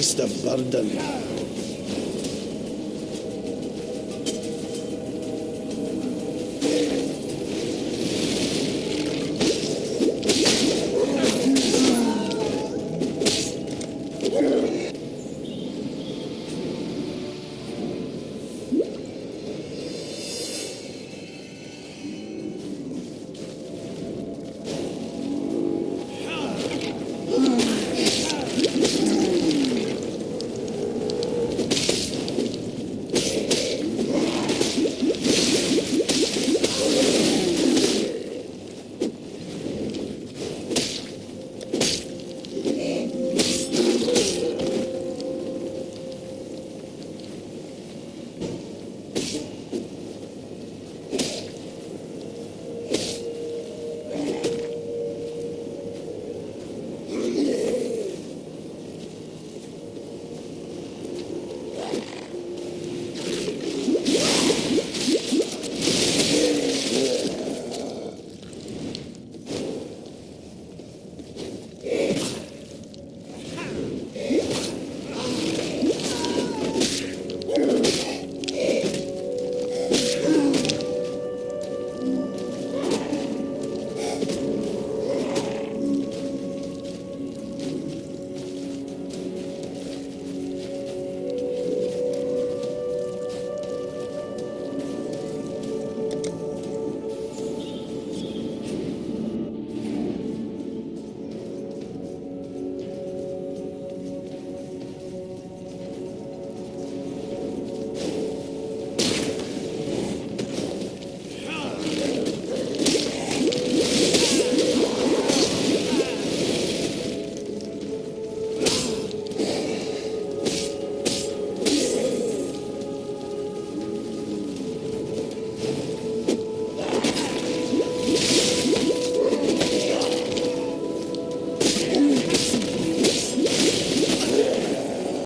beast of burden.